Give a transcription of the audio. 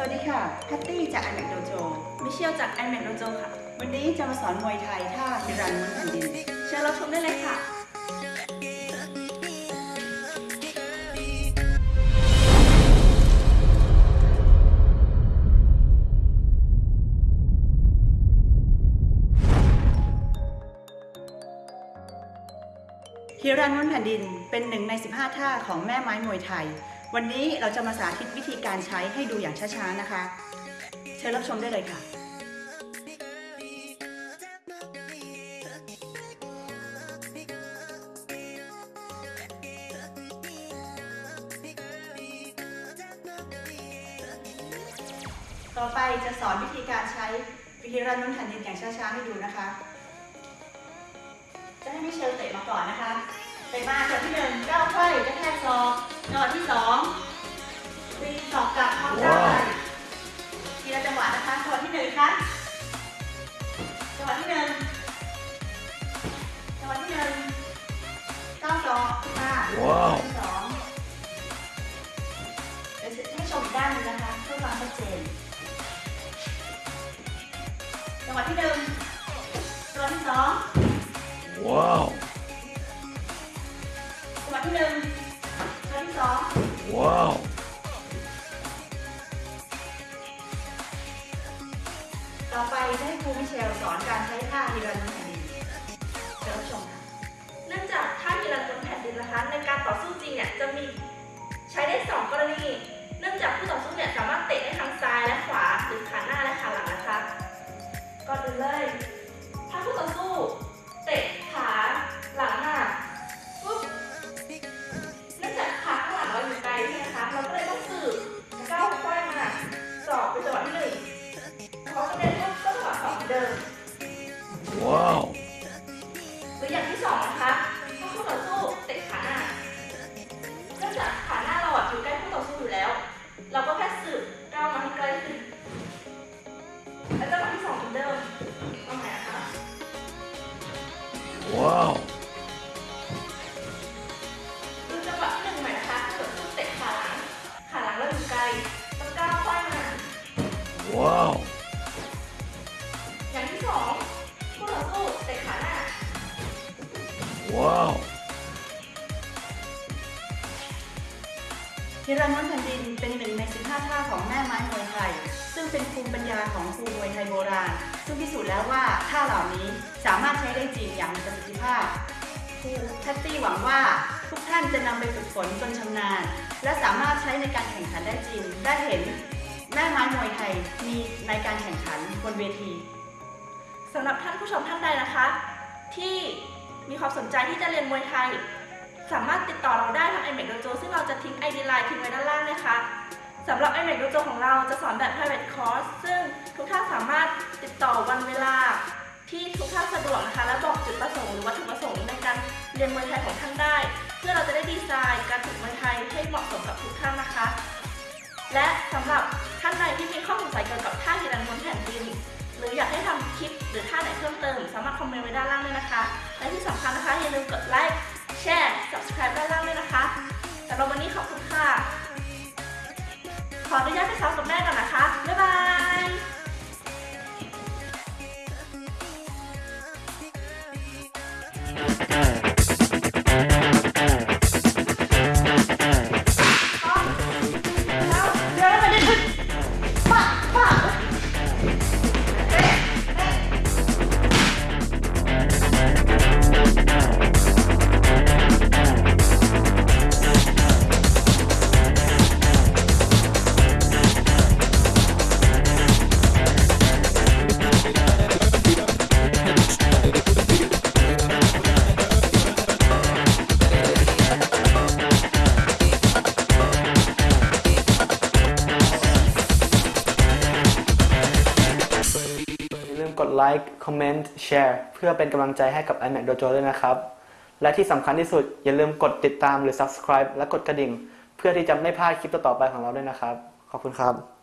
สวัสดีค่ะ แพตตี้จาก iMac Dojo มิเชลจาก iMac Dojo ค่ะ วันนี้จะมาสอนมวยไทยท่าฮิรันม้วนแผ่นดิน เชิญรับชมได้เลยค่ะฮิรันม้วนแผ่นดินเป็นหนึ่งใน 15 ท่าของแม่ไม้มวยไทย วันนี้เราจะมาสาธิตวิธีการใช้ให้ดูอย่างช้าๆนะคะ เชิญรับชมได้เลยค่ะ ต่อไปจะสอนวิธีการใช้ฮิรันม้วนแผ่นดินอย่างช้าๆให้ดูนะคะ จะให้มิเชลเตะมาก่อนนะคะ เตะมาจังหวะที่หนึ่งก้าวไขว้กระแทกศอกจังหวะที่สองตีศอกกลับพร้อมกันว้าวทีละจังหวะนะคะจังหวะที่หนึ่งค่ะจังหวะที่หนึ่งจังหวะที่หนึ่งก้าวศอกมาจังหว้าววะที่สองเดี๋ยวจะให้ชมอีกด้านหนึงนะคะเพื่อความชัดเจนจังหวะที่หนึ่งจังหวะที่สอง Wow. จังหวะ ที่หนึ่งจังหวะที่สอง Wow. ต่อไปจะให้ครูมิเชลสอนการใช้ท่าฮิรันม้วนแผ่นดินเชิญรับชม ก้าวมาให้ใกล้ขึ้นและจังหวะที่สองเหมือนเดิมเอาใหม่นะคะ Wow. ดูจังหวะที่หนึ่งใหม่นะคะคู่ต่อสู้เตะขาหลัง ขาหลังเราอยู่ไกลต้องก้าวไขว้มา Wow. อย่างที่สองคู่ต่อสู้เตะขาหน้า Wow. ฮิรันม้วนแผ่นดินเป็นหนึ่งใน 15 ท่าของแม่ไม้มวยไทย ซึ่งเป็นภูมิปัญญาของครูมวยไทยโบราณ ซึ่งพิสูจน์แล้วว่าท่าเหล่านี้สามารถใช้ได้จริงอย่างมีประสิทธิภาพครูแพตตี้หวังว่าทุกท่านจะนำไปฝึกฝนจนชำนาญ และสามารถใช้ในการแข่งขันได้จริง ได้เห็นแม่ไม้มวยไทยมีในการแข่งขันบนเวทีสำหรับท่านผู้ชมท่านใดนะคะ ที่มีความสนใจที่จะเรียนมวยไทย สามารถติดต่อเราได้ทาง iMac Dojo ซึ่งเราจะทิ้ง ID Line ทิ้งไว้ด้านล่างนะคะสำหรับ iMac Dojo ของเราจะสอนแบบ private course ซึ่งทุกท่านสามารถติดต่อวันเวลาที่ทุกท่านสะดวกนะคะ และบอกจุดประสงค์หรือวัตถุประสงค์ในการเรียนมวยไทยของท่านได้ เพื่อเราจะได้ดีไซน์การฝึกมวยไทยให้เหมาะสมกับทุกท่านนะคะ และสำหรับท่านใดที่มีข้อสงสัยเกี่ยวกับท่าฮิรันบนแผ่นดินหรืออยากให้ทำคลิปหรือท่าไหนเพิ่มเติม สามารถคอมเมนต์ไว้ด้านล่างด้วยนะคะ และที่สำคัญนะคะอย่าลืมกดไลค์ subscribe ด้านล่างด้วยนะคะสำหรับวันนี้ขอบคุณค่ะ ขออนุญาตไปซ้อมกับแม่ก่อนนะคะ บ๊ายบาย กดไลค์คอมเมนต์แชร์เพื่อเป็นกำลังใจให้กับ iMac Dojo ด้วยนะครับ และที่สำคัญที่สุดอย่าลืมกดติดตามหรือ subscribe และกดกระดิ่ง เพื่อที่จะไม่พลาดคลิปต่อๆไปของเราด้วยนะครับ ขอบคุณครับ